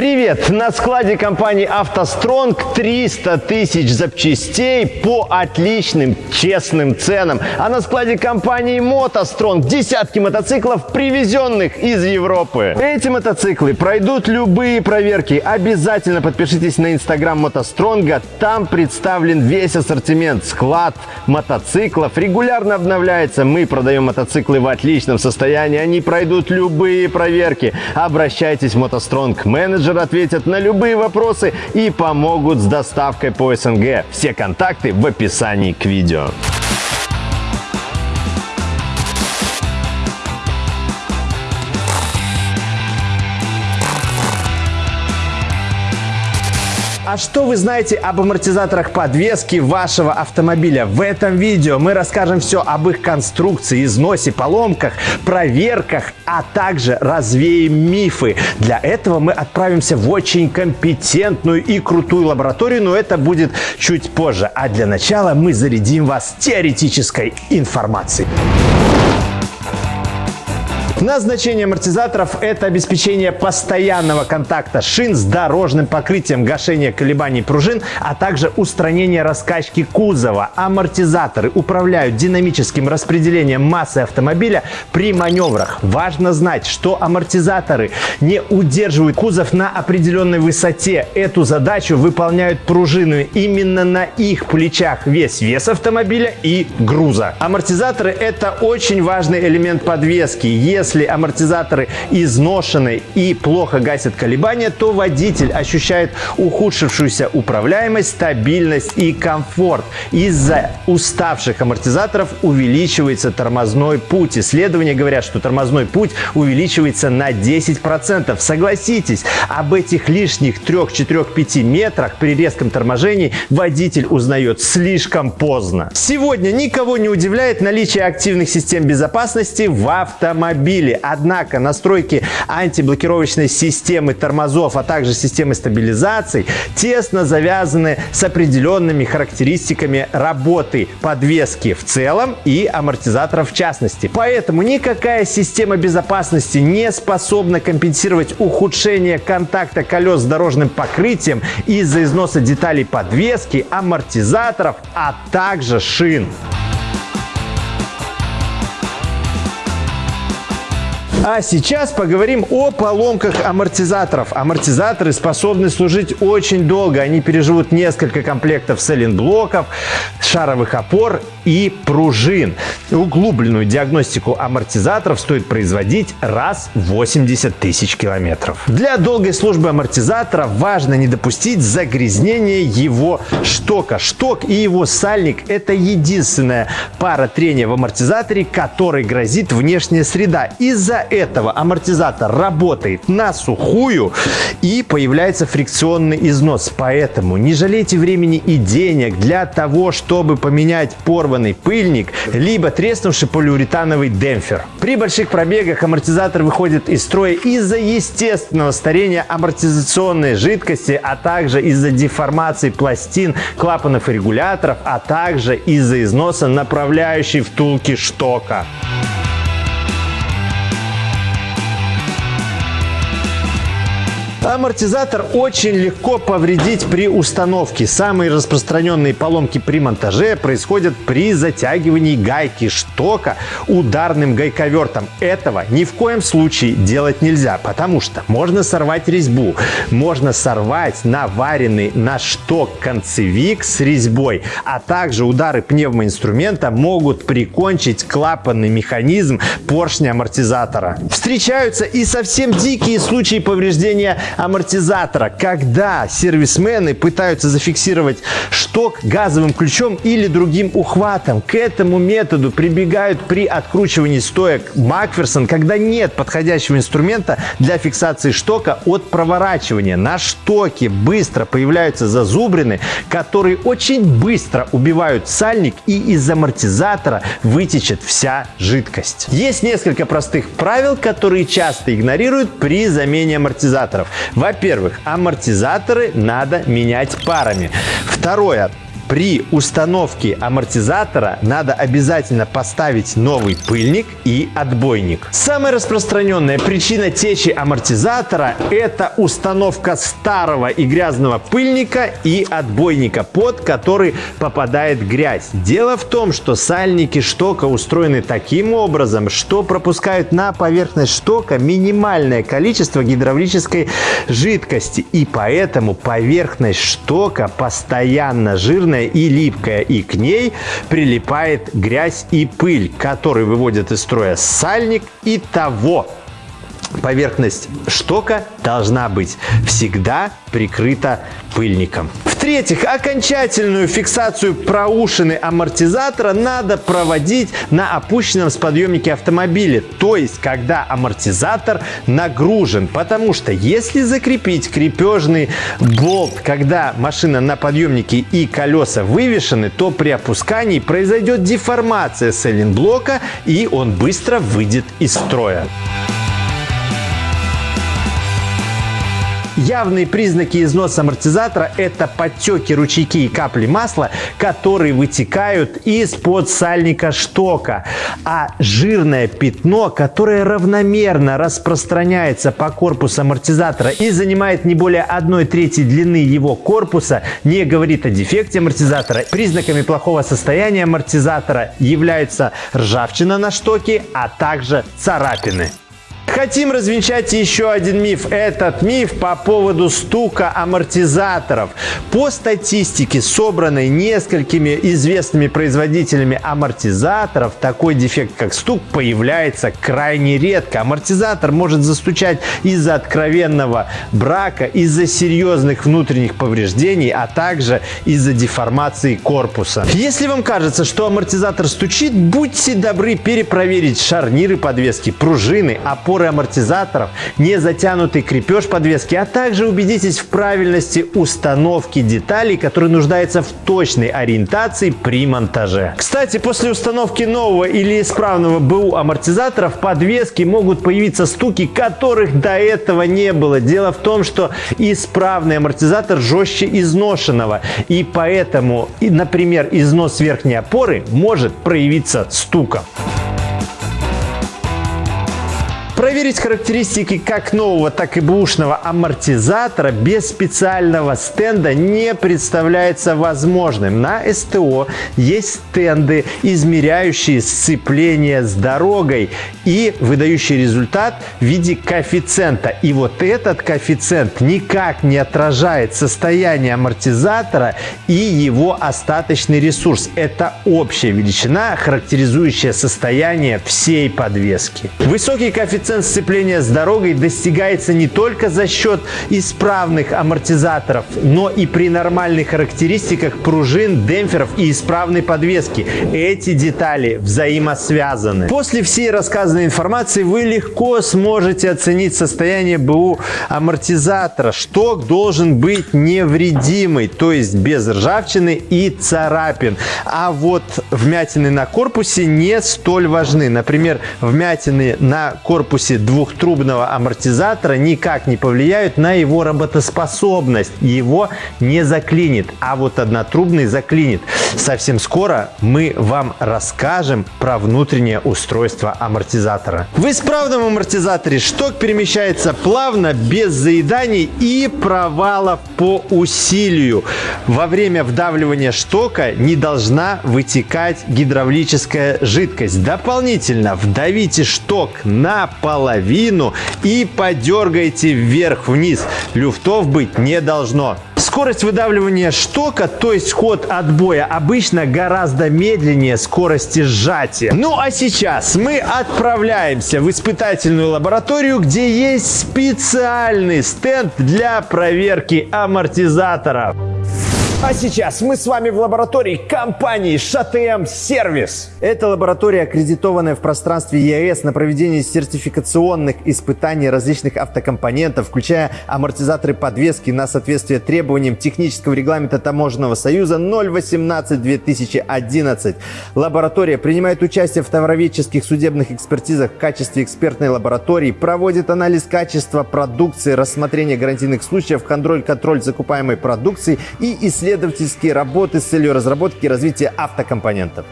Привет! На складе компании «АвтоСтронг» 300 тысяч запчастей по отличным, честным ценам. А на складе компании «МотоСтронг» десятки мотоциклов, привезенных из Европы. Эти мотоциклы пройдут любые проверки. Обязательно подпишитесь на инстаграм «МотоСтронга». Там представлен весь ассортимент. Склад мотоциклов регулярно обновляется. Мы продаем мотоциклы в отличном состоянии. Они пройдут любые проверки. Обращайтесь в «МотоСтронг» менеджер менеджеры ответят на любые вопросы и помогут с доставкой по СНГ. Все контакты в описании к видео. А что вы знаете об амортизаторах подвески вашего автомобиля? В этом видео мы расскажем все об их конструкции, износе, поломках, проверках, а также развеем мифы. Для этого мы отправимся в очень компетентную и крутую лабораторию, но это будет чуть позже. А для начала мы зарядим вас теоретической информацией. Назначение амортизаторов – это обеспечение постоянного контакта шин с дорожным покрытием, гашение колебаний пружин, а также устранение раскачки кузова. Амортизаторы управляют динамическим распределением массы автомобиля при маневрах. Важно знать, что амортизаторы не удерживают кузов на определенной высоте. Эту задачу выполняют пружины. Именно на их плечах весь вес автомобиля и груза. Амортизаторы – это очень важный элемент подвески. Если если амортизаторы изношены и плохо гасят колебания, то водитель ощущает ухудшившуюся управляемость, стабильность и комфорт. Из-за уставших амортизаторов увеличивается тормозной путь. Исследования говорят, что тормозной путь увеличивается на 10%. Согласитесь, об этих лишних 3-4-5 метрах при резком торможении водитель узнает слишком поздно. Сегодня никого не удивляет наличие активных систем безопасности в автомобиле автомобиле. Однако настройки антиблокировочной системы тормозов, а также системы стабилизации тесно завязаны с определенными характеристиками работы подвески в целом и амортизаторов в частности. Поэтому никакая система безопасности не способна компенсировать ухудшение контакта колес с дорожным покрытием из-за износа деталей подвески, амортизаторов, а также шин. А сейчас поговорим о поломках амортизаторов. Амортизаторы способны служить очень долго. Они переживут несколько комплектов сайлентблоков, шаровых опор и пружин. Углубленную диагностику амортизаторов стоит производить раз в 80 тысяч километров. Для долгой службы амортизатора важно не допустить загрязнения его штока. Шток и его сальник – это единственная пара трения в амортизаторе, которой грозит внешняя среда. Из-за этого амортизатор работает на сухую и появляется фрикционный износ. Поэтому не жалейте времени и денег для того, чтобы поменять порванный пыльник, либо треснувший полиуретановый демпфер. При больших пробегах амортизатор выходит из строя из-за естественного старения амортизационной жидкости, а также из-за деформации пластин, клапанов и регуляторов, а также из-за износа направляющей втулки штока. Амортизатор очень легко повредить при установке. Самые распространенные поломки при монтаже происходят при затягивании гайки штока ударным гайковертом. Этого ни в коем случае делать нельзя, потому что можно сорвать резьбу, можно сорвать наваренный на шток концевик с резьбой, а также удары пневмоинструмента могут прикончить клапанный механизм поршня амортизатора. Встречаются и совсем дикие случаи повреждения амортизатора, когда сервисмены пытаются зафиксировать шток газовым ключом или другим ухватом. К этому методу прибегают при откручивании стоек Макферсон, когда нет подходящего инструмента для фиксации штока от проворачивания. На штоке быстро появляются зазубрины, которые очень быстро убивают сальник и из амортизатора вытечет вся жидкость. Есть несколько простых правил, которые часто игнорируют при замене амортизаторов. Во-первых, амортизаторы надо менять парами. Второе. При установке амортизатора надо обязательно поставить новый пыльник и отбойник. Самая распространенная причина течи амортизатора – это установка старого и грязного пыльника и отбойника, под который попадает грязь. Дело в том, что сальники штока устроены таким образом, что пропускают на поверхность штока минимальное количество гидравлической жидкости. И поэтому поверхность штока постоянно жирная и липкая. И к ней прилипает грязь и пыль, которые выводят из строя сальник и того поверхность штока должна быть всегда прикрыта пыльником. В-третьих, окончательную фиксацию проушины амортизатора надо проводить на опущенном с подъемнике автомобиля, то есть когда амортизатор нагружен, потому что если закрепить крепежный болт, когда машина на подъемнике и колеса вывешены, то при опускании произойдет деформация сайлентблока и он быстро выйдет из строя. Явные признаки износа амортизатора – это подтеки, ручейки и капли масла, которые вытекают из-под сальника штока. А жирное пятно, которое равномерно распространяется по корпусу амортизатора и занимает не более 1 трети длины его корпуса, не говорит о дефекте амортизатора. Признаками плохого состояния амортизатора являются ржавчина на штоке, а также царапины. Хотим развенчать еще один миф. Этот миф по поводу стука амортизаторов. По статистике, собранной несколькими известными производителями амортизаторов, такой дефект, как стук, появляется крайне редко. Амортизатор может застучать из-за откровенного брака, из-за серьезных внутренних повреждений, а также из-за деформации корпуса. Если вам кажется, что амортизатор стучит, будьте добры перепроверить шарниры подвески, пружины, опоры опоры амортизаторов, не затянутый крепеж подвески, а также убедитесь в правильности установки деталей, которые нуждаются в точной ориентации при монтаже. Кстати, после установки нового или исправного БУ амортизатора в подвеске могут появиться стуки, которых до этого не было. Дело в том, что исправный амортизатор жестче изношенного, и поэтому, например, износ верхней опоры может проявиться стуком. Проверить характеристики как нового, так и бушного амортизатора без специального стенда не представляется возможным. На СТО есть стенды, измеряющие сцепление с дорогой и выдающий результат в виде коэффициента. И вот этот коэффициент никак не отражает состояние амортизатора и его остаточный ресурс. Это общая величина, характеризующая состояние всей подвески. Высокий коэффициент коэффициент сцепления с дорогой достигается не только за счет исправных амортизаторов, но и при нормальных характеристиках пружин, демпферов и исправной подвески. Эти детали взаимосвязаны. После всей рассказанной информации вы легко сможете оценить состояние БУ амортизатора. Шток должен быть невредимый, то есть без ржавчины и царапин. А вот вмятины на корпусе не столь важны. Например, вмятины на корпусе корпусе двухтрубного амортизатора никак не повлияют на его работоспособность. Его не заклинит, а вот однотрубный заклинит. Совсем скоро мы вам расскажем про внутреннее устройство амортизатора. В исправном амортизаторе шток перемещается плавно, без заеданий и провалов по усилию. Во время вдавливания штока не должна вытекать гидравлическая жидкость. Дополнительно вдавите шток на наполовину и подергайте вверх-вниз. Люфтов быть не должно. Скорость выдавливания штока, то есть ход отбоя, обычно гораздо медленнее скорости сжатия. Ну а сейчас мы отправляемся в испытательную лабораторию, где есть специальный стенд для проверки амортизаторов. А сейчас мы с вами в лаборатории компании ШТМ Сервис. Это лаборатория, аккредитованная в пространстве ЕС на проведение сертификационных испытаний различных автокомпонентов, включая амортизаторы подвески на соответствие требованиям технического регламента Таможенного союза 018-2011. Лаборатория принимает участие в товароведческих судебных экспертизах в качестве экспертной лаборатории, проводит анализ качества продукции, рассмотрение гарантийных случаев, контроль-контроль закупаемой продукции и исследование исследовательские работы с целью разработки и развития автокомпонентов.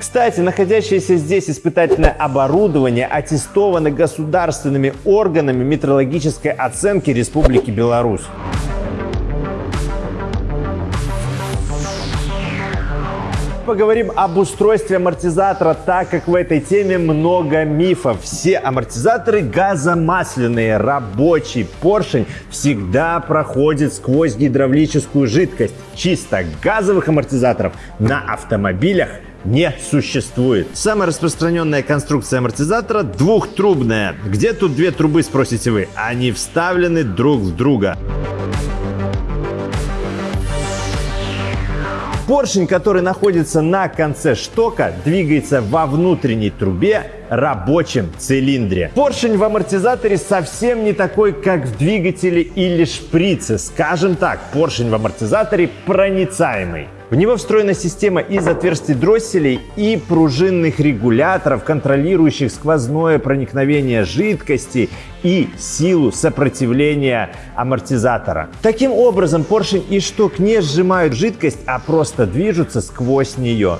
Кстати, находящееся здесь испытательное оборудование аттестовано государственными органами метрологической оценки Республики Беларусь. Поговорим об устройстве амортизатора, так как в этой теме много мифов. Все амортизаторы газомасляные, рабочий поршень всегда проходит сквозь гидравлическую жидкость. Чисто газовых амортизаторов на автомобилях не существует. Самая распространенная конструкция амортизатора двухтрубная. Где тут две трубы, спросите вы? Они вставлены друг в друга. Поршень, который находится на конце штока, двигается во внутренней трубе рабочем цилиндре. Поршень в амортизаторе совсем не такой, как в двигателе или шприце. Скажем так, поршень в амортизаторе проницаемый. В него встроена система из отверстий дросселей и пружинных регуляторов, контролирующих сквозное проникновение жидкости и силу сопротивления амортизатора. Таким образом, поршень и шток не сжимают жидкость, а просто движутся сквозь нее.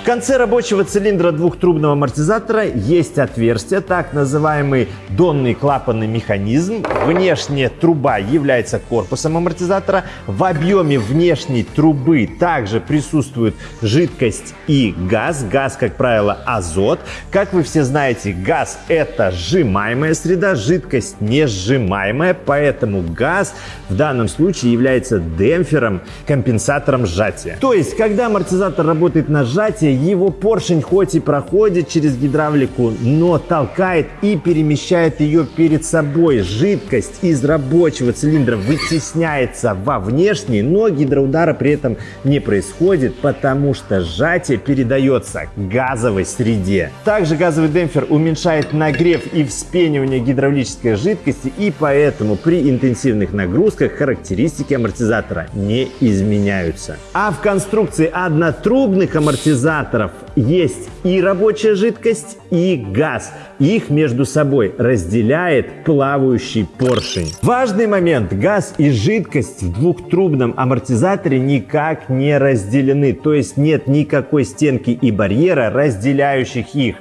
В конце рабочего цилиндра двухтрубного амортизатора есть отверстие, так называемый донный клапанный механизм. Внешняя труба является корпусом амортизатора. В объеме внешней трубы также присутствует жидкость и газ. Газ, как правило, азот. Как вы все знаете, газ – это сжимаемая среда, жидкость не сжимаемая, поэтому газ в данном случае является демпфером, компенсатором сжатия. То есть, когда амортизатор работает на сжатие, его поршень хоть и проходит через гидравлику, но толкает и перемещает ее перед собой. Жидкость из рабочего цилиндра вытесняется во внешний, но гидроудара при этом не происходит, потому что сжатие передается газовой среде. Также газовый демпфер уменьшает нагрев и вспенивание гидравлической жидкости, и поэтому при интенсивных нагрузках характеристики амортизатора не изменяются. А в конструкции однотрубных амортизаторов генераторов есть и рабочая жидкость, и газ. Их между собой разделяет плавающий поршень. Важный момент. Газ и жидкость в двухтрубном амортизаторе никак не разделены. То есть нет никакой стенки и барьера, разделяющих их.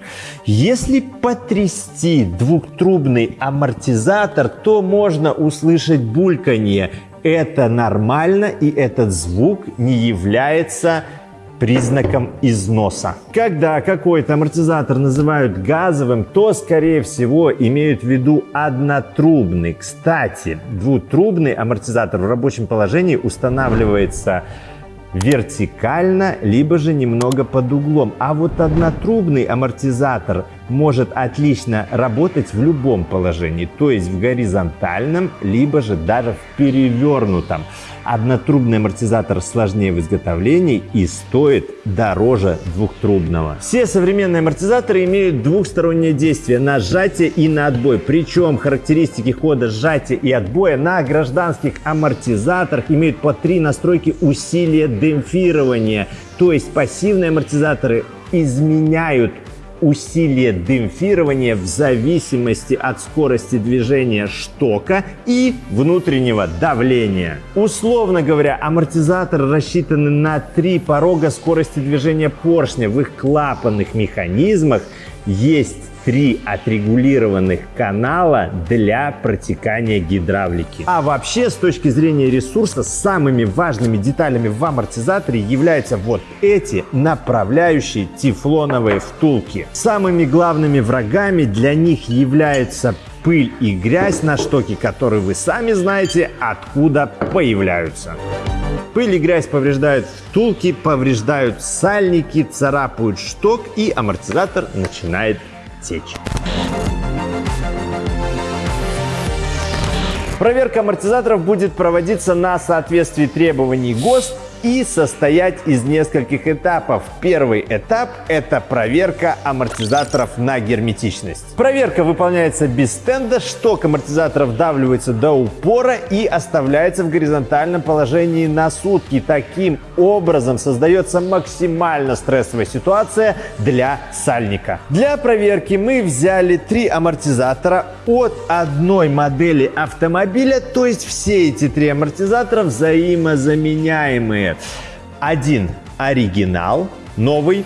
Если потрясти двухтрубный амортизатор, то можно услышать бульканье. Это нормально, и этот звук не является признаком износа. Когда какой-то амортизатор называют газовым, то, скорее всего, имеют в виду однотрубный. Кстати, двутрубный амортизатор в рабочем положении устанавливается вертикально, либо же немного под углом. А вот однотрубный амортизатор может отлично работать в любом положении, то есть в горизонтальном, либо же даже в перевернутом. Однотрубный амортизатор сложнее в изготовлении и стоит дороже двухтрубного. Все современные амортизаторы имеют двухстороннее действие на сжатие и на отбой. Причем характеристики хода сжатия и отбоя на гражданских амортизаторах имеют по три настройки усилия демпфирования. То есть пассивные амортизаторы изменяют усилие демпфирования в зависимости от скорости движения штока и внутреннего давления. Условно говоря, амортизаторы рассчитаны на три порога скорости движения поршня. В их клапанных механизмах есть три отрегулированных канала для протекания гидравлики. А вообще, с точки зрения ресурса, самыми важными деталями в амортизаторе являются вот эти направляющие тефлоновые втулки. Самыми главными врагами для них являются пыль и грязь на штоке, которые вы сами знаете, откуда появляются. Пыль и грязь повреждают втулки, повреждают сальники, царапают шток и амортизатор начинает течь. Проверка амортизаторов будет проводиться на соответствии требований ГОСТ и состоять из нескольких этапов. Первый этап – это проверка амортизаторов на герметичность. Проверка выполняется без стенда, шток амортизаторов давливается до упора и оставляется в горизонтальном положении на сутки. Таким образом создается максимально стрессовая ситуация для сальника. Для проверки мы взяли три амортизатора от одной модели автомобиля, то есть все эти три амортизатора взаимозаменяемые. Один оригинал, новый,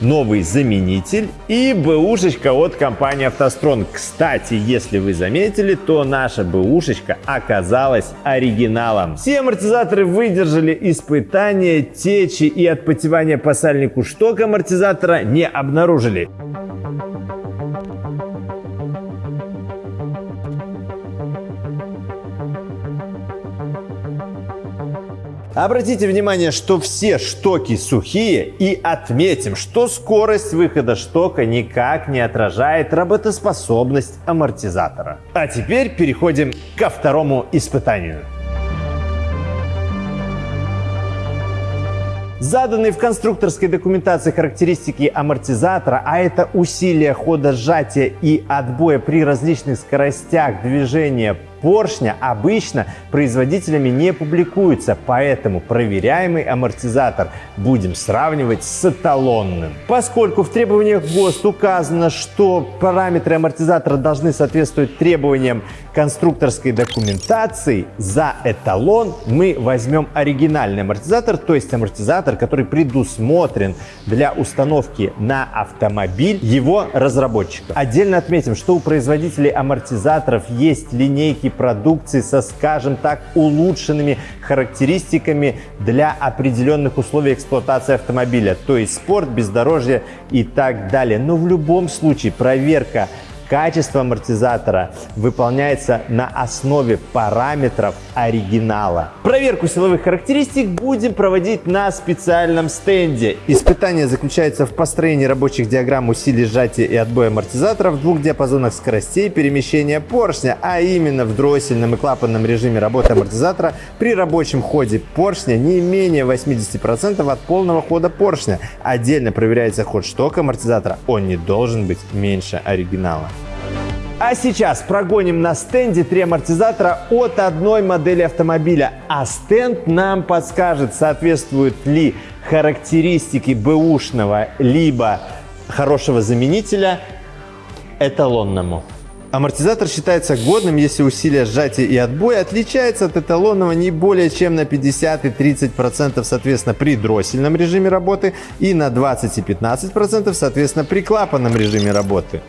новый заменитель и бэушечка от компании «АвтоСтронг». Кстати, если вы заметили, то наша бэушечка оказалась оригиналом. Все амортизаторы выдержали испытания, течи и отпотевания по сальнику шток амортизатора не обнаружили. Обратите внимание, что все штоки сухие и отметим, что скорость выхода штока никак не отражает работоспособность амортизатора. А теперь переходим ко второму испытанию. Заданные в конструкторской документации характеристики амортизатора, а это усилие хода сжатия и отбоя при различных скоростях движения поршня обычно производителями не публикуются, поэтому проверяемый амортизатор будем сравнивать с эталонным. Поскольку в требованиях ГОСТ указано, что параметры амортизатора должны соответствовать требованиям конструкторской документации, за эталон мы возьмем оригинальный амортизатор, то есть амортизатор, который предусмотрен для установки на автомобиль его разработчика. Отдельно отметим, что у производителей амортизаторов есть линейки продукции со, скажем так, улучшенными характеристиками для определенных условий эксплуатации автомобиля, то есть спорт, бездорожье и так далее. Но в любом случае проверка Качество амортизатора выполняется на основе параметров оригинала. Проверку силовых характеристик будем проводить на специальном стенде. Испытание заключается в построении рабочих диаграмм усилий сжатия и отбоя амортизатора в двух диапазонах скоростей перемещения поршня, а именно в дроссельном и клапанном режиме работы амортизатора при рабочем ходе поршня не менее 80% от полного хода поршня. Отдельно проверяется ход штока амортизатора, он не должен быть меньше оригинала. А сейчас прогоним на стенде три амортизатора от одной модели автомобиля. А стенд нам подскажет, соответствуют ли характеристики бэушного либо хорошего заменителя эталонному. Амортизатор считается годным, если усилие сжатия и отбоя отличается от эталонного не более чем на 50 и 30% соответственно при дроссельном режиме работы и на 20 и 15% соответственно при клапанном режиме работы.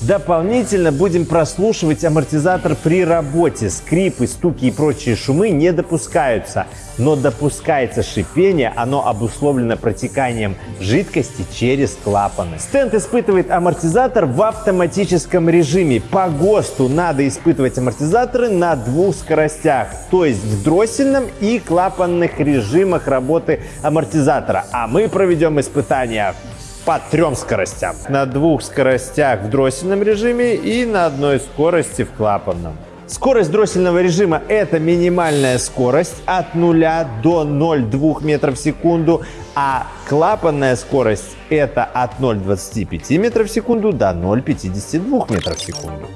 Дополнительно будем прослушивать амортизатор при работе. Скрипы, стуки и прочие шумы не допускаются. Но допускается шипение, оно обусловлено протеканием жидкости через клапаны. Стенд испытывает амортизатор в автоматическом режиме. По ГОСТу надо испытывать амортизаторы на двух скоростях, то есть в дроссельном и клапанных режимах работы амортизатора. А мы проведем испытания по трем скоростям. На двух скоростях в дроссельном режиме и на одной скорости в клапанном. Скорость дроссельного режима – это минимальная скорость от 0 до 0,2 метров в секунду, а клапанная скорость – это от 0,25 метров в секунду до 0,52 метров в секунду.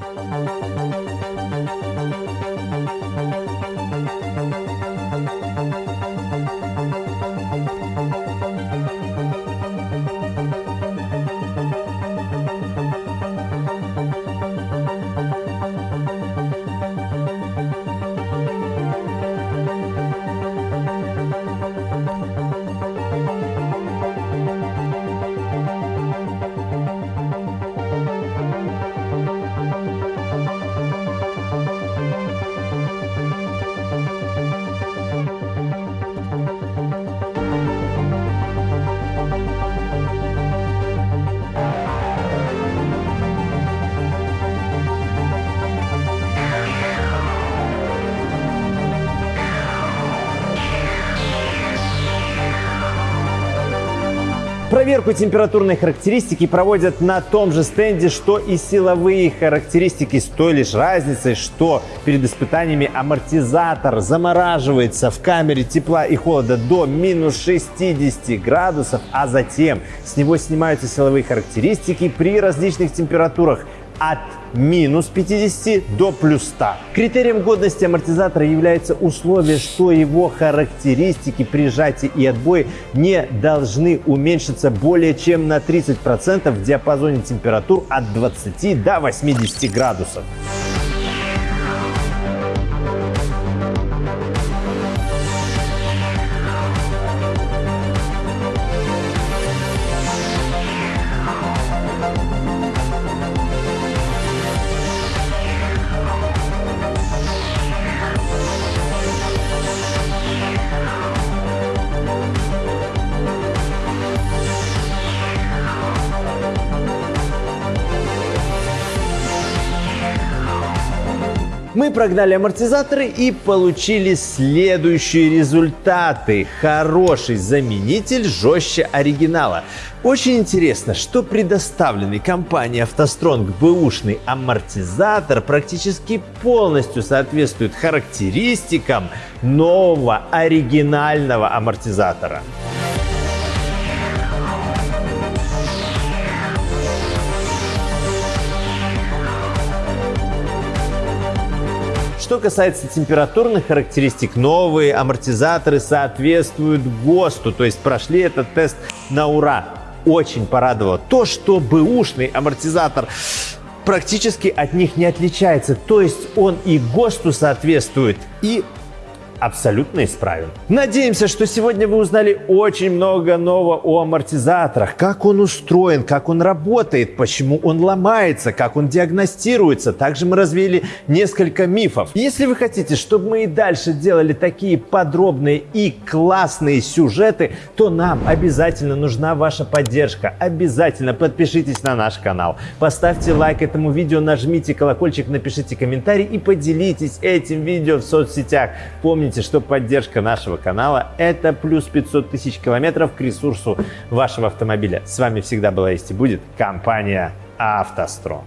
Проверку температурной характеристики проводят на том же стенде, что и силовые характеристики, с той лишь разницей, что перед испытаниями амортизатор замораживается в камере тепла и холода до минус 60 градусов, а затем с него снимаются силовые характеристики при различных температурах от минус 50 до плюс 100. Критерием годности амортизатора является условие, что его характеристики при сжатии и отбое не должны уменьшиться более чем на 30% в диапазоне температур от 20 до 80 градусов. Прогнали амортизаторы и получили следующие результаты. Хороший заменитель жестче оригинала. Очень интересно, что предоставленный компанией автостронг бэушный амортизатор практически полностью соответствует характеристикам нового оригинального амортизатора. Что касается температурных характеристик, новые амортизаторы соответствуют ГОСТу, то есть прошли этот тест на ура. Очень порадовало то, что бэушный амортизатор практически от них не отличается. То есть он и ГОСТу соответствует, и абсолютно исправен. Надеемся, что сегодня вы узнали очень много нового о амортизаторах, как он устроен, как он работает, почему он ломается, как он диагностируется. Также мы развеяли несколько мифов. Если вы хотите, чтобы мы и дальше делали такие подробные и классные сюжеты, то нам обязательно нужна ваша поддержка. Обязательно подпишитесь на наш канал, поставьте лайк этому видео, нажмите колокольчик, напишите комментарий и поделитесь этим видео в соцсетях. Помните, Помните, что поддержка нашего канала – это плюс 500 тысяч километров к ресурсу вашего автомобиля. С вами всегда была есть и будет компания «АвтоСтронг».